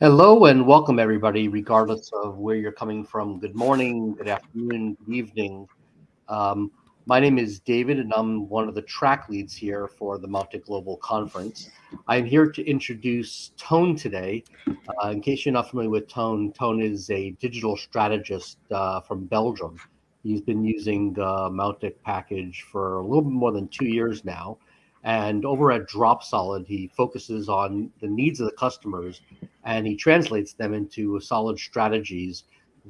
Hello and welcome everybody, regardless of where you're coming from. Good morning, good afternoon, good evening. Um, my name is David and I'm one of the track leads here for the Mautic Global Conference. I'm here to introduce Tone today. Uh, in case you're not familiar with Tone, Tone is a digital strategist uh, from Belgium. He's been using the Mautic package for a little bit more than two years now. And over at Dropsolid, he focuses on the needs of the customers and he translates them into solid strategies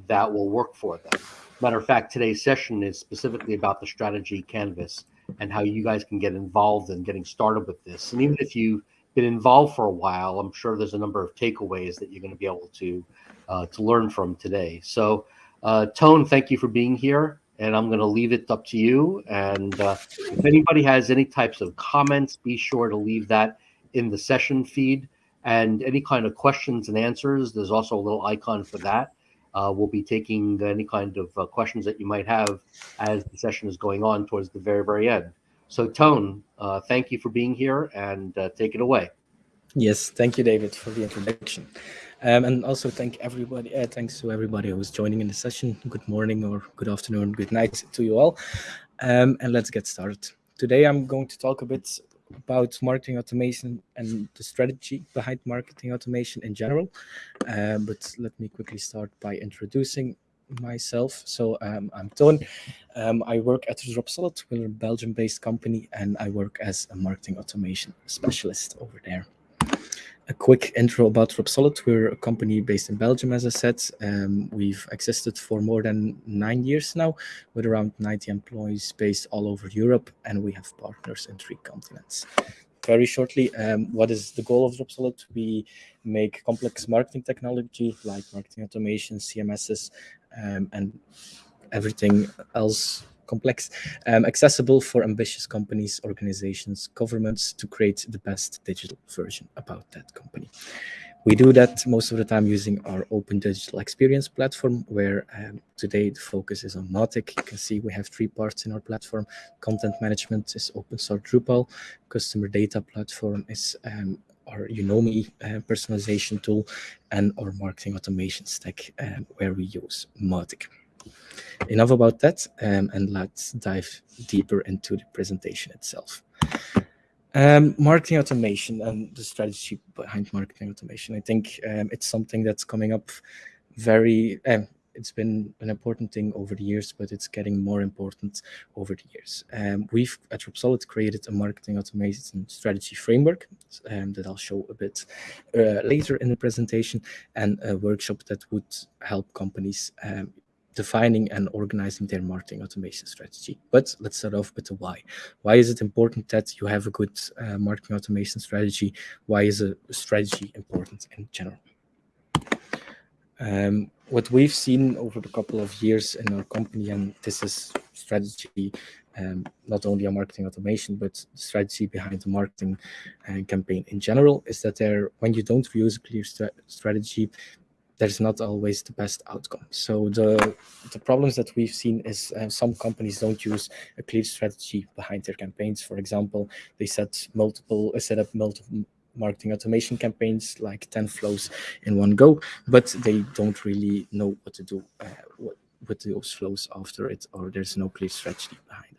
that will work for them. Matter of fact, today's session is specifically about the strategy canvas and how you guys can get involved in getting started with this. And even if you've been involved for a while, I'm sure there's a number of takeaways that you're going to be able to uh, to learn from today. So, uh, Tone, thank you for being here and I'm going to leave it up to you. And uh, if anybody has any types of comments, be sure to leave that in the session feed. And any kind of questions and answers, there's also a little icon for that. Uh, we'll be taking any kind of uh, questions that you might have as the session is going on towards the very, very end. So, Tone, uh, thank you for being here and uh, take it away. Yes, thank you, David, for the introduction. Um, and also thank everybody, uh, thanks to everybody who's joining in the session. Good morning or good afternoon, good night to you all. Um, and let's get started. Today I'm going to talk a bit about marketing automation and the strategy behind marketing automation in general. Um, but let me quickly start by introducing myself. So um, I'm Ton. Um, I work at Dropsolid. We're a Belgium-based company, and I work as a marketing automation specialist over there a quick intro about Dropsolid. We're a company based in Belgium, as I said. Um, we've existed for more than nine years now, with around 90 employees based all over Europe, and we have partners in three continents. Very shortly, um, what is the goal of Dropsolid? We make complex marketing technology like marketing automation, CMSs, um, and everything else complex, um, accessible for ambitious companies, organizations, governments to create the best digital version about that company. We do that most of the time using our open digital experience platform, where um, today the focus is on Mautic. You can see we have three parts in our platform. Content management is open source Drupal. Customer data platform is um, our Unomi uh, personalization tool and our marketing automation stack, um, where we use Mautic. Enough about that, um, and let's dive deeper into the presentation itself. Um, marketing automation and the strategy behind marketing automation. I think um, it's something that's coming up very, um, it's been an important thing over the years, but it's getting more important over the years. Um, we've at Dropsolid created a marketing automation strategy framework um, that I'll show a bit uh, later in the presentation and a workshop that would help companies um, defining and organizing their marketing automation strategy. But let's start off with the why. Why is it important that you have a good uh, marketing automation strategy? Why is a strategy important in general? Um, what we've seen over the couple of years in our company, and this is strategy, um, not only a marketing automation, but strategy behind the marketing uh, campaign in general, is that there, when you don't use a clear strategy, there's not always the best outcome. So the the problems that we've seen is uh, some companies don't use a clear strategy behind their campaigns. For example, they set multiple uh, set up multiple marketing automation campaigns like 10 flows in one go, but they don't really know what to do uh, what, with those flows after it, or there's no clear strategy behind it.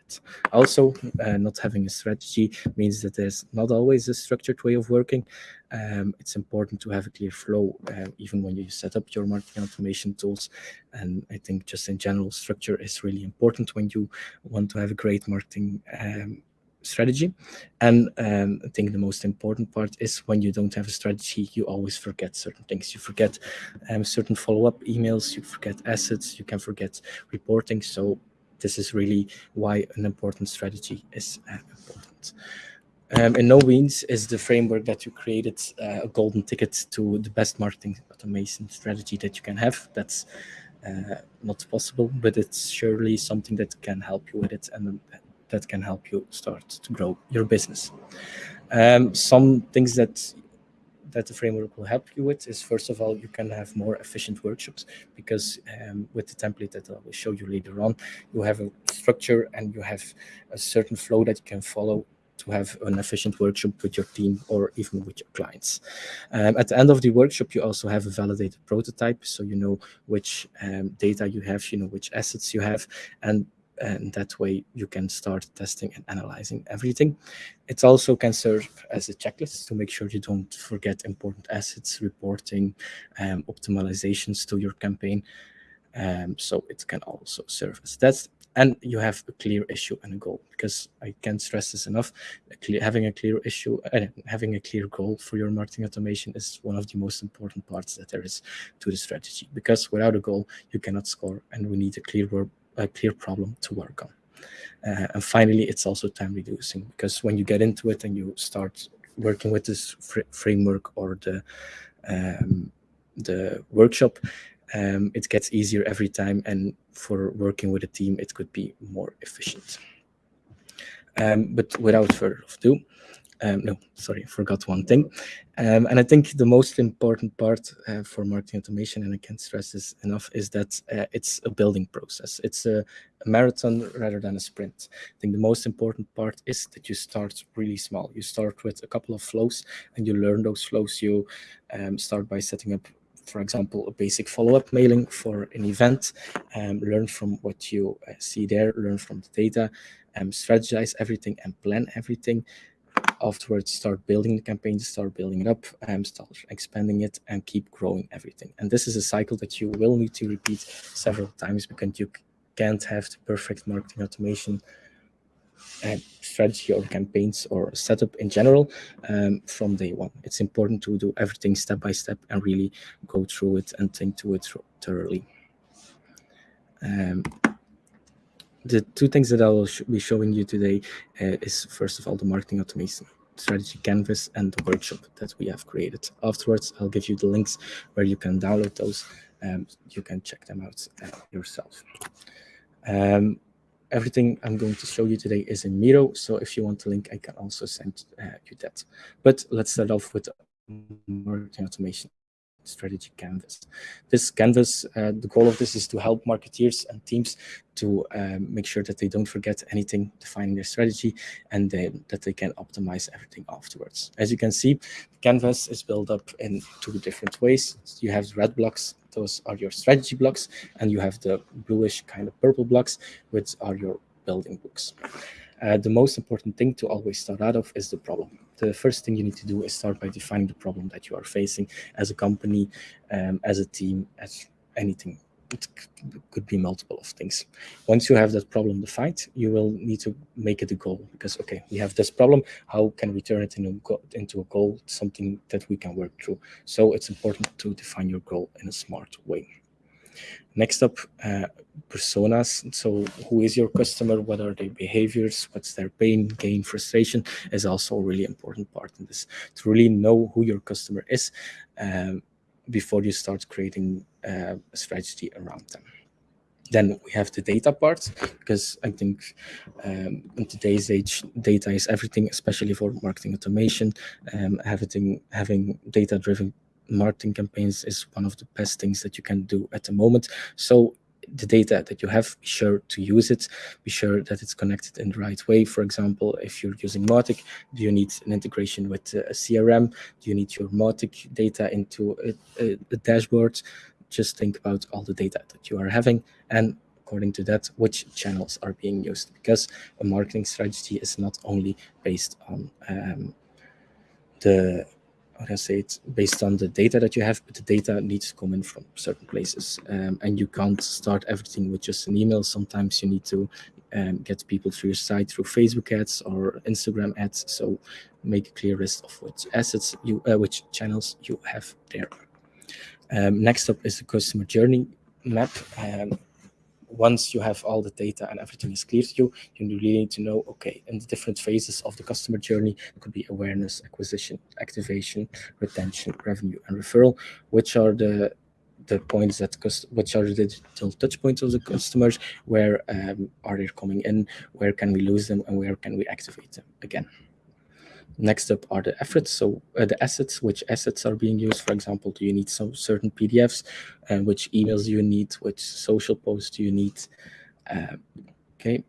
Also, uh, not having a strategy means that there's not always a structured way of working. Um, it's important to have a clear flow, uh, even when you set up your marketing automation tools. And I think just in general, structure is really important when you want to have a great marketing um, strategy. And um, I think the most important part is when you don't have a strategy, you always forget certain things. You forget um, certain follow-up emails, you forget assets, you can forget reporting. So this is really why an important strategy is uh, important. Um, in no means is the framework that you created uh, a golden ticket to the best marketing automation strategy that you can have. That's uh, not possible, but it's surely something that can help you with it and that can help you start to grow your business. Um, some things that that the framework will help you with is first of all you can have more efficient workshops because um, with the template that I will show you later on you have a structure and you have a certain flow that you can follow to have an efficient workshop with your team or even with your clients. Um, at the end of the workshop, you also have a validated prototype, so you know which um, data you have, you know which assets you have, and and that way you can start testing and analyzing everything. It also can serve as a checklist to make sure you don't forget important assets, reporting, um, optimizations to your campaign. Um, so it can also serve as that and you have a clear issue and a goal because I can't stress this enough. A clear, having a clear issue and uh, having a clear goal for your marketing automation is one of the most important parts that there is to the strategy because without a goal you cannot score and we need a clear a clear problem to work on. Uh, and finally, it's also time reducing because when you get into it and you start working with this fr framework or the um, the workshop, um, it gets easier every time. And for working with a team, it could be more efficient. Um, but without further ado, um, no, sorry, forgot one thing. Um, and I think the most important part uh, for marketing automation, and I can't stress this enough, is that uh, it's a building process. It's a, a, marathon rather than a sprint. I think the most important part is that you start really small. You start with a couple of flows and you learn those flows. You um, start by setting up for example, a basic follow-up mailing for an event, um, learn from what you uh, see there, learn from the data, um, strategize everything and plan everything. Afterwards, start building the campaign, start building it up, um, start expanding it, and keep growing everything. And this is a cycle that you will need to repeat several times because you can't have the perfect marketing automation uh, strategy or campaigns or setup in general um, from day one. It's important to do everything step by step and really go through it and think to it thoroughly. Um, the two things that I will sh be showing you today uh, is first of all the marketing automation strategy canvas and the workshop that we have created. Afterwards, I'll give you the links where you can download those. Um, you can check them out uh, yourself. Um, everything I'm going to show you today is in Miro. So if you want the link, I can also send uh, you that. But let's start off with marketing automation strategy canvas. This canvas, uh, the goal of this is to help marketeers and teams to um, make sure that they don't forget anything defining their strategy and then that they can optimize everything afterwards. As you can see, the canvas is built up in two different ways. You have red blocks, those are your strategy blocks, and you have the bluish kind of purple blocks, which are your building blocks. Uh, the most important thing to always start out of is the problem the first thing you need to do is start by defining the problem that you are facing as a company, um, as a team, as anything. It could be multiple of things. Once you have that problem defined, you will need to make it a goal because, okay, we have this problem. How can we turn it into, into a goal, something that we can work through? So it's important to define your goal in a smart way. Next up, uh, personas. So who is your customer? What are their behaviors? What's their pain, gain, frustration is also a really important part in this. To really know who your customer is um, before you start creating uh, a strategy around them. Then we have the data part, because I think um, in today's age, data is everything, especially for marketing automation. Um, having having data-driven marketing campaigns is one of the best things that you can do at the moment. So the data that you have, be sure to use it, be sure that it's connected in the right way. For example, if you're using Mautic, do you need an integration with a CRM? Do you need your Mautic data into a, a, a dashboard? Just think about all the data that you are having and according to that, which channels are being used because a marketing strategy is not only based on um, the how I say it, based on the data that you have, but the data needs to come in from certain places. Um, and you can't start everything with just an email. Sometimes you need to um, get people to your site through Facebook ads or Instagram ads. So make a clear list of which assets you, uh, which channels you have there. Um, next up is the customer journey map. Um, once you have all the data and everything is clear to you, you really need to know, okay, in the different phases of the customer journey, it could be awareness, acquisition, activation, retention, revenue, and referral, which are the the points that cost? which are the digital touch points of the customers, where um, are they coming in, where can we lose them, and where can we activate them again. Next up are the efforts, so uh, the assets, which assets are being used. For example, do you need some certain PDFs, and which emails do you need, which social posts do you need, uh, okay.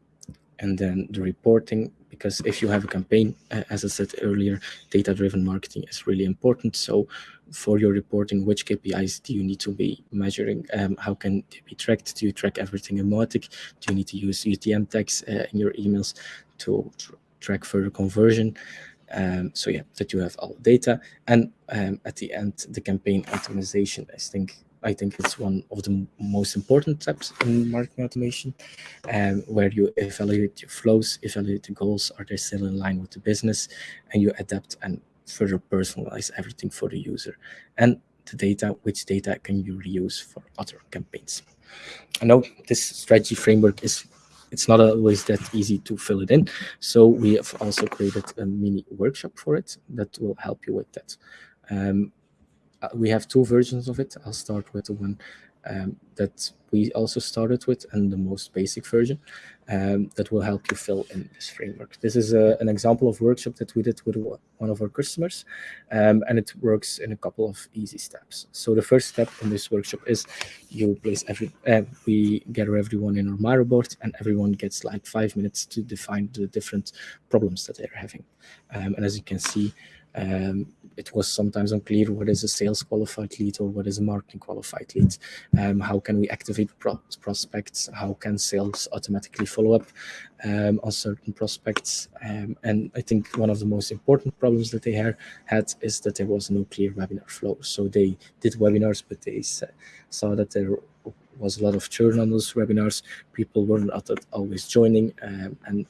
And then the reporting, because if you have a campaign, uh, as I said earlier, data-driven marketing is really important. So for your reporting, which KPIs do you need to be measuring? Um, how can they be tracked? Do you track everything in? Do you need to use UTM tags uh, in your emails to tr track further conversion? Um, so yeah, that you have all data. And um, at the end, the campaign optimization, I think I think it's one of the most important steps in marketing automation, um, where you evaluate your flows, evaluate the goals, are they still in line with the business, and you adapt and further personalize everything for the user. And the data, which data can you reuse for other campaigns? I know this strategy framework is it's not always that easy to fill it in. So we have also created a mini workshop for it that will help you with that. Um, uh, we have two versions of it. I'll start with the one um, that we also started with and the most basic version um, that will help you fill in this framework. This is a, an example of workshop that we did with one of our customers um, and it works in a couple of easy steps. So the first step in this workshop is you place every, uh, we gather everyone in our Miro board and everyone gets like five minutes to define the different problems that they're having. Um, and as you can see, um, it was sometimes unclear what is a sales qualified lead or what is a marketing qualified lead. Um, how can we activate pro prospects? How can sales automatically follow up um, on certain prospects? Um, and I think one of the most important problems that they had is that there was no clear webinar flow. So they did webinars, but they saw that there was a lot of churn on those webinars. People weren't always joining um, and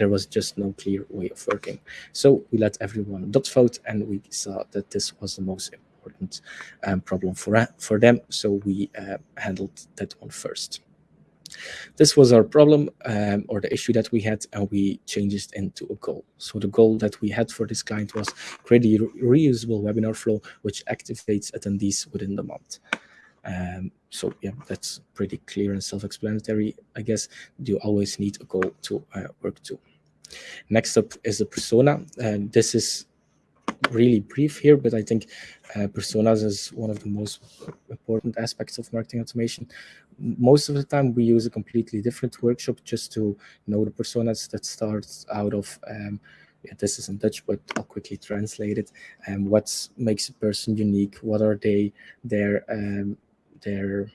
there was just no clear way of working. So we let everyone dot vote and we saw that this was the most important um, problem for, for them. So we uh, handled that one first. This was our problem um, or the issue that we had and we changed it into a goal. So the goal that we had for this client was create a reusable webinar flow which activates attendees within the month. Um, so yeah, that's pretty clear and self-explanatory. I guess you always need a goal to uh, work to. Next up is the persona. And this is really brief here, but I think uh, personas is one of the most important aspects of marketing automation. Most of the time, we use a completely different workshop just to know the personas that starts out of um, yeah, this is in Dutch, but I'll quickly translate it. Um, what makes a person unique? What are they? Their um, their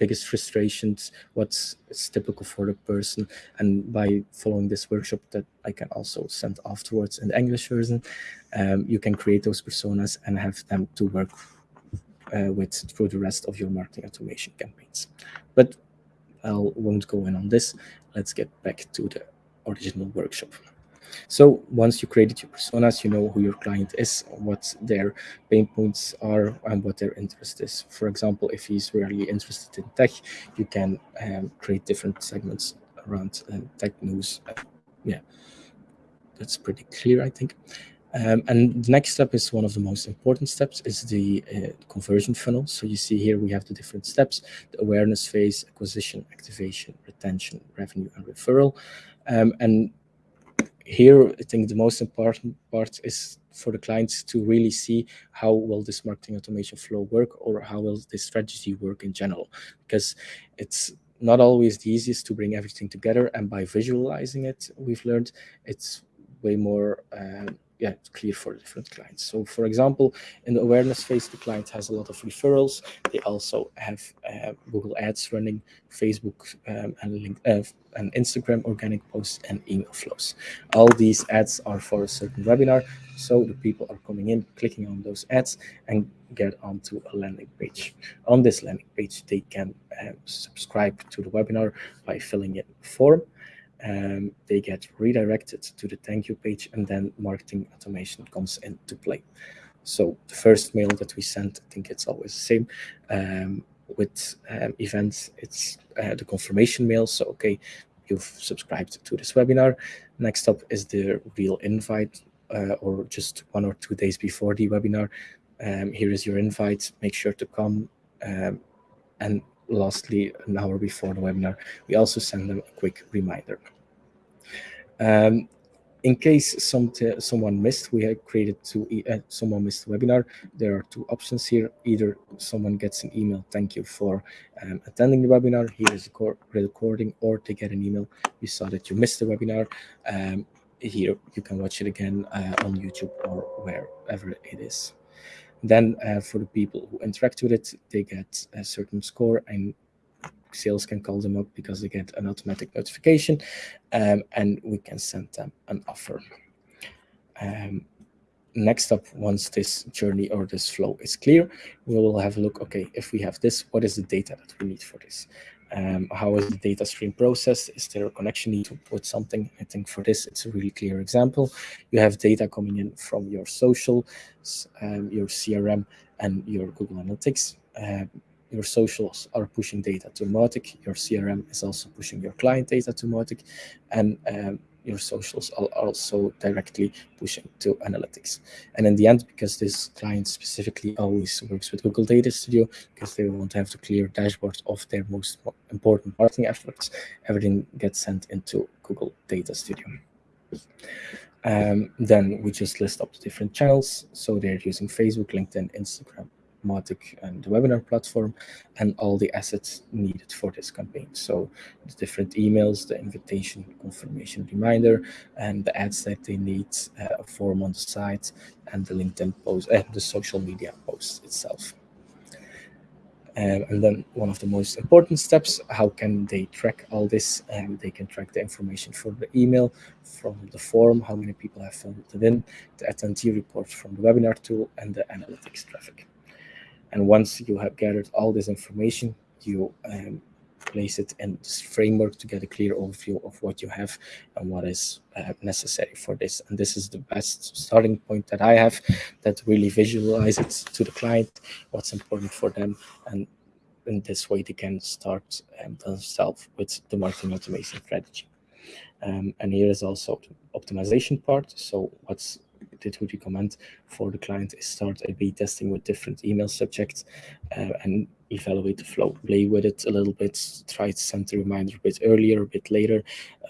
biggest frustrations, what's typical for the person. And by following this workshop that I can also send afterwards in the English version, um, you can create those personas and have them to work uh, with through the rest of your marketing automation campaigns. But I won't go in on this. Let's get back to the original workshop. So once you created your personas, you know who your client is, what their pain points are, and what their interest is. For example, if he's really interested in tech, you can um, create different segments around uh, tech news. Yeah, that's pretty clear, I think. Um, and the next step is one of the most important steps is the uh, conversion funnel. So you see here we have the different steps, the awareness phase, acquisition, activation, retention, revenue, and referral. Um, and here, I think the most important part is for the clients to really see how will this marketing automation flow work or how will this strategy work in general, because it's not always the easiest to bring everything together. And by visualizing it, we've learned it's way more um, yeah, it's clear for different clients. So for example, in the awareness phase, the client has a lot of referrals. They also have uh, Google Ads running, Facebook um, and, link, uh, and Instagram organic posts and email flows. All these ads are for a certain webinar. So the people are coming in, clicking on those ads and get onto a landing page. On this landing page, they can uh, subscribe to the webinar by filling in a form um, they get redirected to the thank you page and then marketing automation comes into play. So the first mail that we send, I think it's always the same. Um, with um, events, it's uh, the confirmation mail. So, okay, you've subscribed to this webinar. Next up is the real invite uh, or just one or two days before the webinar. Um, here is your invite. Make sure to come. Um, and lastly, an hour before the webinar, we also send them a quick reminder. Um, in case some someone missed, we have created two, uh, someone missed the webinar. There are two options here. Either someone gets an email, thank you for um, attending the webinar. Here is the recording, or they get an email. We saw that you missed the webinar. Um, here you can watch it again uh, on YouTube or wherever it is. Then uh, for the people who interact with it, they get a certain score and sales can call them up because they get an automatic notification um, and we can send them an offer. Um, next up, once this journey or this flow is clear, we will have a look, okay, if we have this, what is the data that we need for this? Um, how is the data stream processed? Is there a connection need to put something? I think for this, it's a really clear example. You have data coming in from your social, um, your CRM, and your Google Analytics. Um, your socials are pushing data to Mautic. Your CRM is also pushing your client data to Mautic. And um, your socials are also directly pushing to analytics. And in the end, because this client specifically always works with Google Data Studio, because they want to have the clear dashboard of their most important marketing efforts, everything gets sent into Google Data Studio. Um, then we just list up the different channels. So they're using Facebook, LinkedIn, Instagram, Mautic and the webinar platform and all the assets needed for this campaign. So the different emails, the invitation, confirmation reminder, and the ads that they need, uh, a form on the site, and the LinkedIn post, and uh, the social media post itself. Um, and then one of the most important steps, how can they track all this? Um, they can track the information from the email, from the form, how many people have filled it in, the attendee report from the webinar tool, and the analytics traffic. And once you have gathered all this information, you um, place it in this framework to get a clear overview of what you have and what is uh, necessary for this. And this is the best starting point that I have that really visualize it to the client, what's important for them. And in this way, they can start um, themselves with the marketing automation strategy. Um, and here is also the optimization part. So what's did would recommend for the client is start A-B testing with different email subjects uh, and evaluate the flow, play with it a little bit, try to send the reminder a bit earlier, a bit later,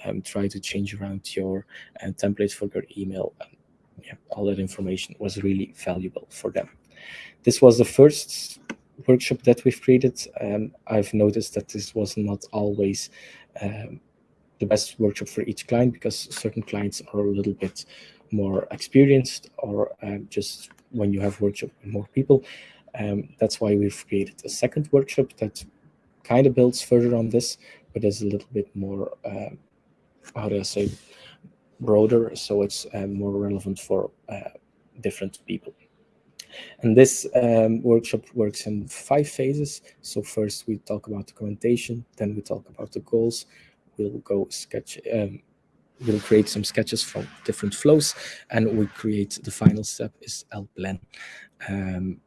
um, try to change around your uh, template for your email. And yeah, all that information was really valuable for them. This was the first workshop that we've created. Um, I've noticed that this was not always um, the best workshop for each client because certain clients are a little bit more experienced or um, just when you have workshop with more people. Um, that's why we've created a second workshop that kind of builds further on this, but is a little bit more, uh, how do I say, broader, so it's uh, more relevant for uh, different people. And this um, workshop works in five phases. So first we talk about documentation, then we talk about the goals. We'll go sketch, um, we'll create some sketches from different flows and we create the final step is L plan. Um,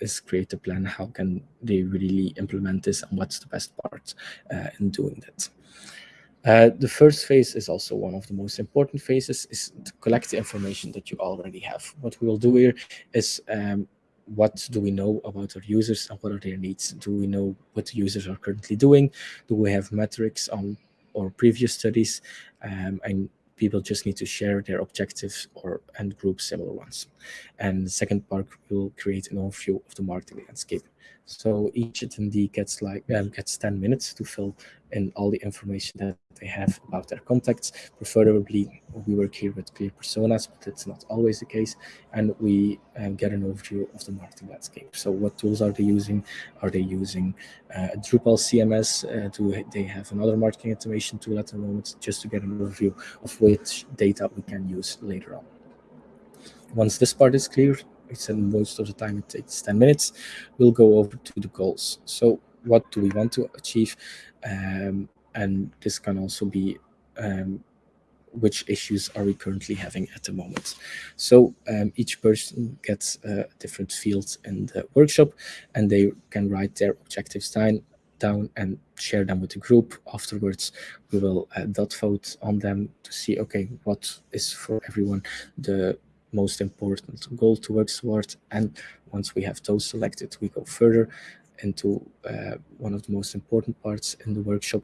is create a plan. How can they really implement this and what's the best part uh, in doing that? Uh, the first phase is also one of the most important phases is to collect the information that you already have. What we will do here is um, what do we know about our users and what are their needs? Do we know what the users are currently doing? Do we have metrics on or previous studies, um, and people just need to share their objectives or and group similar ones. And the second part will create an overview of the marketing landscape. So each attendee gets like um, gets 10 minutes to fill in all the information that they have about their contacts. Preferably, we work here with clear personas, but it's not always the case. And we um, get an overview of the marketing landscape. So what tools are they using? Are they using uh, Drupal CMS? Uh, do they have another marketing automation tool at the moment? Just to get an overview of which data we can use later on. Once this part is clear, I said most of the time it takes 10 minutes, we'll go over to the goals. So what do we want to achieve? Um, and this can also be um, which issues are we currently having at the moment. So um, each person gets a different field in the workshop and they can write their objectives down, down and share them with the group. Afterwards, we will uh, dot vote on them to see, okay, what is for everyone the most important goal to work towards. And once we have those selected, we go further into uh, one of the most important parts in the workshop,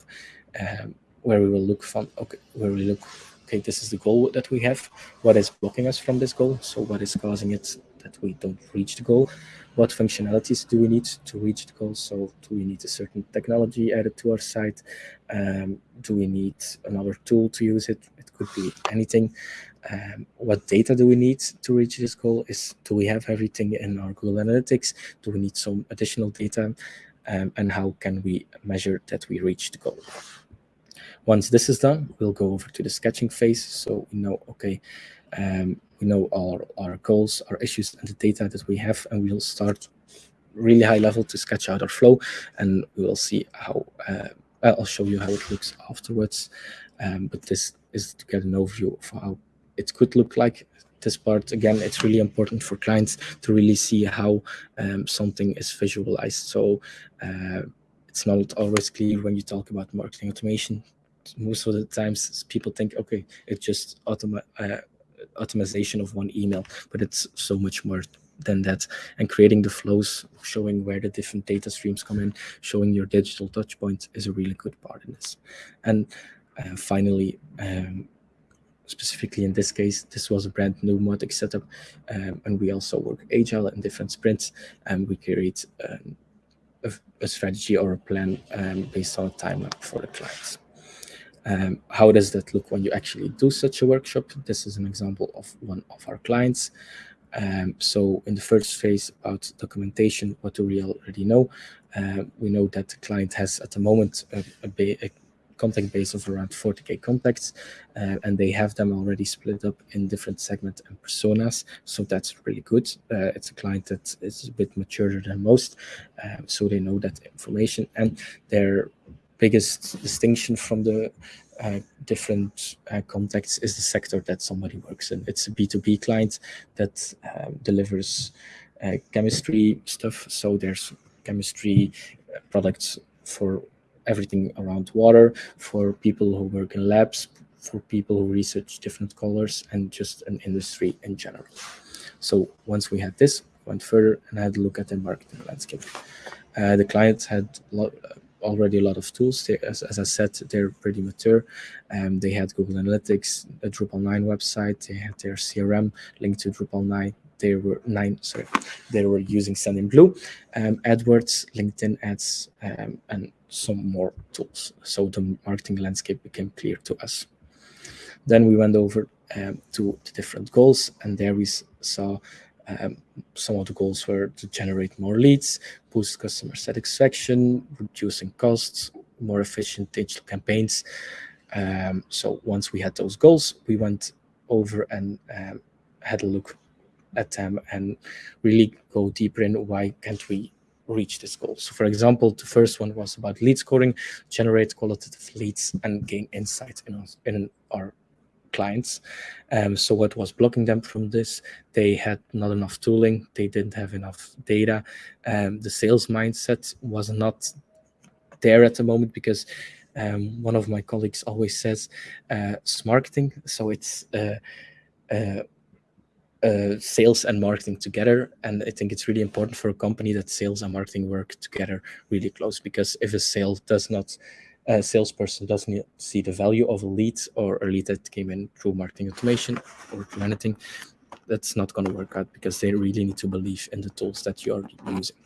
um, where we will look from okay, where we look okay, this is the goal that we have. What is blocking us from this goal? So what is causing it that we don't reach the goal. What functionalities do we need to reach the goal? So do we need a certain technology added to our site? Um, do we need another tool to use it? It could be anything. Um, what data do we need to reach this goal? Is do we have everything in our Google Analytics? Do we need some additional data? Um, and how can we measure that we reach the goal? Once this is done, we'll go over to the sketching phase. So we know, okay, um, we know our, our goals, our issues, and the data that we have, and we'll start really high level to sketch out our flow, and we will see how, uh, I'll show you how it looks afterwards. Um, but this is to get an overview of how it could look like. This part, again, it's really important for clients to really see how um, something is visualized. So uh, it's not always clear when you talk about marketing automation. Most of the times people think, okay, it's just automa uh, automation of one email, but it's so much more than that. And creating the flows, showing where the different data streams come in, showing your digital touch point is a really good part in this. And uh, finally, um, specifically in this case, this was a brand new Mautic setup, um, and we also work agile in different sprints, and we create um, a, a, strategy or a plan um, based on a timeline for the clients. Um, how does that look when you actually do such a workshop? This is an example of one of our clients. Um, so in the first phase about documentation, what do we already know? Uh, we know that the client has at the moment a, a, a contact base of around 40k contacts, uh, and they have them already split up in different segments and personas. So that's really good. Uh, it's a client that is a bit maturer than most, uh, so they know that information. And their biggest distinction from the uh, different uh, contacts is the sector that somebody works in. It's a B2B client that um, delivers uh, chemistry stuff. So there's chemistry uh, products for everything around water, for people who work in labs, for people who research different colors, and just an industry in general. So once we had this, went further and had a look at the marketing landscape. Uh, the clients had already a lot of tools. They, as, as, I said, they're pretty mature. Um, they had Google Analytics, a Drupal 9 website. They had their CRM linked to Drupal 9. They were nine, sorry, they were using Sendinblue, um, AdWords, LinkedIn ads, um, and some more tools. So the marketing landscape became clear to us. Then we went over um, to the different goals, and there we saw um, some of the goals were to generate more leads, boost customer satisfaction, reducing costs, more efficient digital campaigns. Um, so once we had those goals, we went over and um, had a look at them and really go deeper in why can't we reach this goal. So for example, the first one was about lead scoring, generate qualitative leads and gain insights in, in our clients. Um, so what was blocking them from this? They had not enough tooling. They didn't have enough data. Um, the sales mindset was not there at the moment because um, one of my colleagues always says uh, marketing. So it's uh, uh, uh, sales and marketing together. And I think it's really important for a company that sales and marketing work together really close because if a sale does not a salesperson doesn't see the value of a lead or a lead that came in through marketing automation or through anything, that's not going to work out because they really need to believe in the tools that you're using.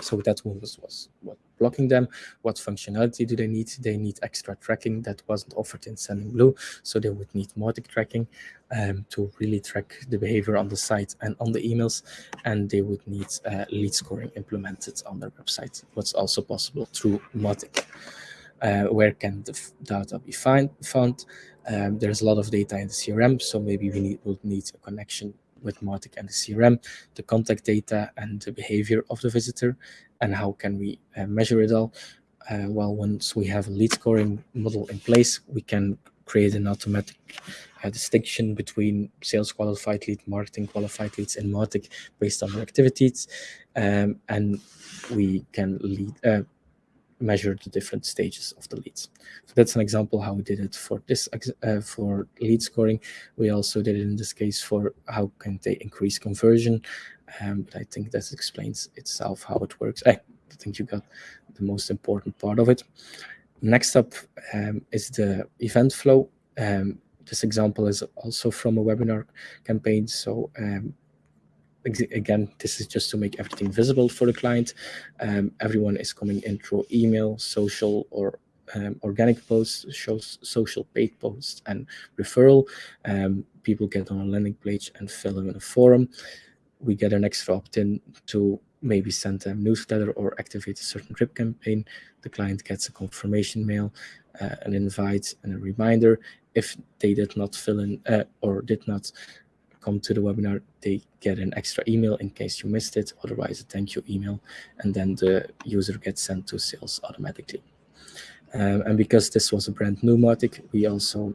So that was, was what blocking them. What functionality do they need? They need extra tracking that wasn't offered in Sendinblue, So they would need Mautic tracking um, to really track the behavior on the site and on the emails. And they would need uh, lead scoring implemented on their website. What's also possible through Mautic. Uh, where can the data be find, found? Um, there's a lot of data in the CRM, so maybe we need, will need a connection with Mautic and the CRM, the contact data and the behavior of the visitor, and how can we uh, measure it all? Uh, well, once we have a lead scoring model in place, we can create an automatic uh, distinction between sales qualified lead, marketing qualified leads and Mautic based on their activities, um, and we can lead, uh, measure the different stages of the leads. So that's an example how we did it for this uh, for lead scoring. We also did it in this case for how can they increase conversion. Um, but I think that explains itself how it works. I think you got the most important part of it. Next up um, is the event flow. Um, this example is also from a webinar campaign. So um, again, this is just to make everything visible for the client. Um, everyone is coming in through email, social, or um, organic posts, shows social paid posts, and referral. Um, people get on a landing page and fill in a forum. We get an extra opt-in to maybe send a newsletter or activate a certain drip campaign. The client gets a confirmation mail, uh, an invite, and a reminder. If they did not fill in uh, or did not come to the webinar, they get an extra email in case you missed it, otherwise a thank you email, and then the user gets sent to sales automatically. Um, and because this was a brand new Mautic, we also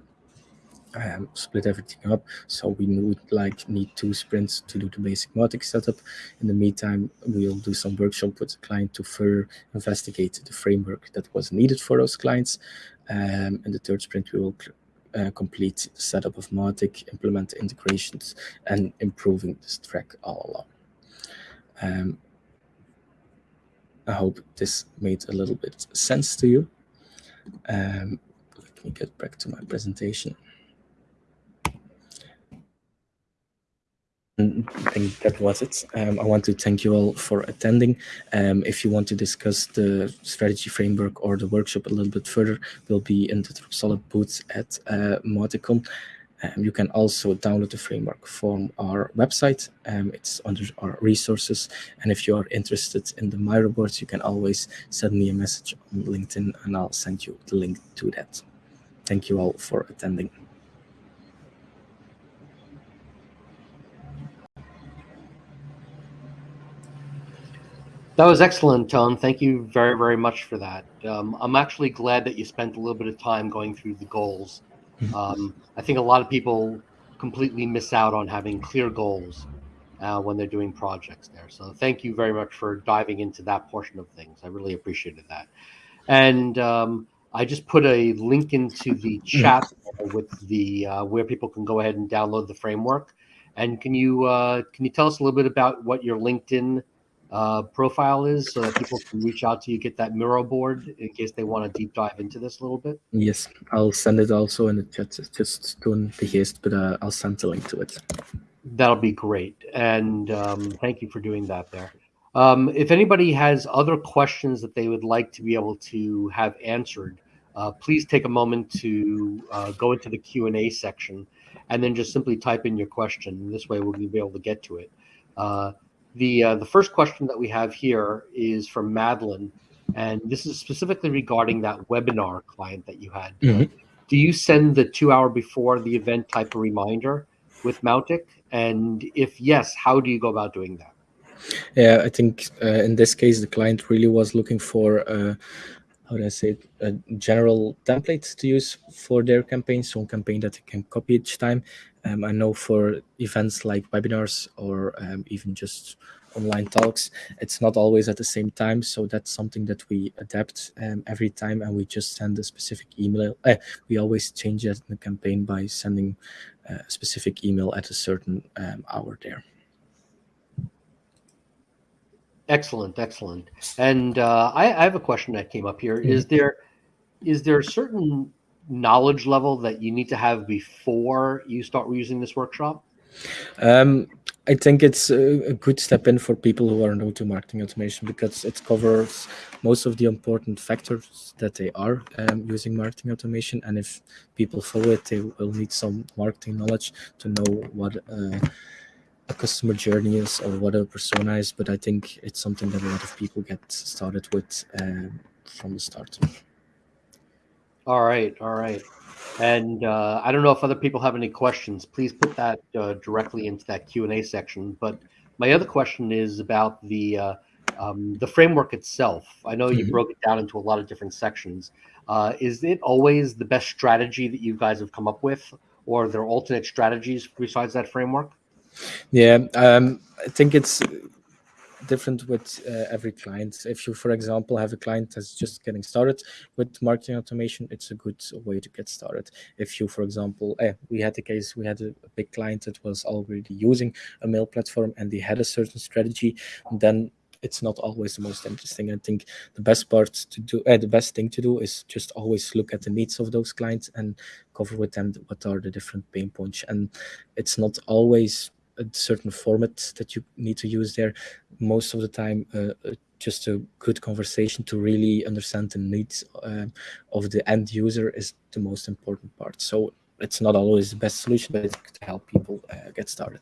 um, split everything up. So we would like need two sprints to do the basic Mautic setup. In the meantime, we'll do some workshop with the client to further investigate the framework that was needed for those clients. Um, and the third sprint, we will complete setup of Mautic, implement integrations, and improving this track all along. Um, I hope this made a little bit sense to you. Um, let me get back to my presentation. I think that was it. Um, I want to thank you all for attending. Um, if you want to discuss the strategy framework or the workshop a little bit further, we'll be in the Dropsolid booth at uh. Um, you can also download the framework from our website. Um, it's under our resources. And if you are interested in the Miro boards, you can always send me a message on LinkedIn and I'll send you the link to that. Thank you all for attending. That was excellent, Tom. Thank you very, very much for that. Um, I'm actually glad that you spent a little bit of time going through the goals. Mm-hmm. Um, I think a lot of people completely miss out on having clear goals uh, when they're doing projects there. So thank you very much for diving into that portion of things. I really appreciated that. And um, I just put a link into the mm-hmm. chat with the uh, where people can go ahead and download the framework. And can you uh, can you tell us a little bit about what your LinkedIn uh, profile is so that people can reach out to you, get that Miro board in case they want to deep dive into this a little bit? Yes, I'll send it also in the chat. Just don't be haste, but uh, I'll send the link to it. That'll be great. And um, thank you for doing that there. Um, if anybody has other questions that they would like to be able to have answered, uh, please take a moment to uh, go into the Q&A section and then just simply type in your question. This way we'll be able to get to it. The uh, the first question that we have here is from Madeline, and this is specifically regarding that webinar client that you had. Mm -hmm. do you send the two hour before the event type of reminder with Mautic? And if yes, how do you go about doing that? Yeah, I think uh, in this case, the client really was looking for uh, how do I say it, a general template to use for their campaign, so a campaign that they can copy each time. Um, I know for events like webinars or um, even just online talks, it's not always at the same time. So that's something that we adapt um, every time and we just send a specific email. Uh, we always change that in the campaign by sending a specific email at a certain um, hour there. Excellent, excellent. And uh, I, I, have a question that came up here. Mm -hmm. Is there is there a certain knowledge level that you need to have before you start using this workshop? Um, I think it's a, good step in for people who are new to marketing automation because it covers most of the important factors that they are um, using marketing automation. And if people follow it, they will need some marketing knowledge to know what uh, a customer journey is or what a persona is. But I think it's something that a lot of people get started with uh, from the start. All right, all right. And uh, I don't know if other people have any questions. Please put that uh, directly into that Q and A section. But my other question is about the uh, um, the framework itself. I know you mm -hmm. broke it down into a lot of different sections. Uh, is it always the best strategy that you guys have come up with, or are there alternate strategies besides that framework? Yeah, um, I think it's different with uh, every client. If you, for example, have a client that's just getting started with marketing automation, it's a good way to get started. If you, for example, eh, we had a case, we had a, a, big client that was already using a mail platform and they had a certain strategy, then it's not always the most interesting. I think the best part to do, uh, the best thing to do is just always look at the needs of those clients and cover with them what are the different pain points. And it's not always a certain format that you need to use there. Most of the time, uh, uh just a good conversation to really understand the needs um, of the end user is the most important part. So it's not always the best solution, but it's to help people uh, get started.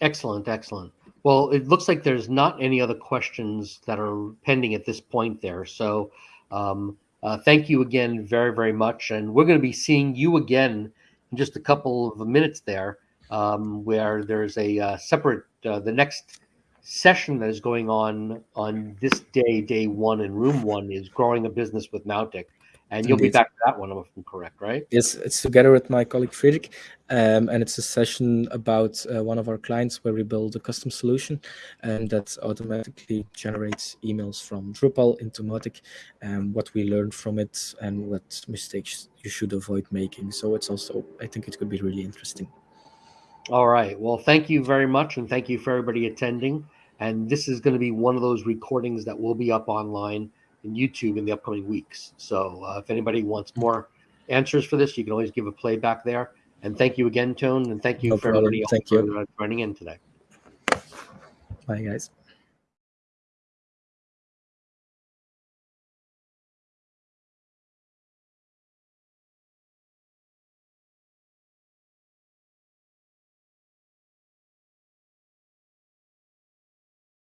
Excellent, excellent. Well, it looks like there's not any other questions that are pending at this point there. So um, uh, thank you again very, very much. And we're going to be seeing you again in just a couple of minutes there, um, where there's a uh, separate, uh, the next session that is going on on this day, day one in room one is growing a business with Mautic. And you'll Indeed. be back to that one, if I'm correct, right? Yes, it's together with my colleague Friedrich. Um, and it's a session about uh, one of our clients where we build a custom solution and that automatically generates emails from Drupal into Mautic and what we learned from it and what mistakes you should avoid making. So it's also, I think it could be really interesting. All right. Well, thank you very much. And thank you for everybody attending. And this is going to be one of those recordings that will be up online in YouTube in the upcoming weeks. So uh, if anybody wants more answers for this, you can always give a playback there. And thank you again, Tone. and thank you no for problem. everybody thank you. Uh, joining in today. Bye, guys.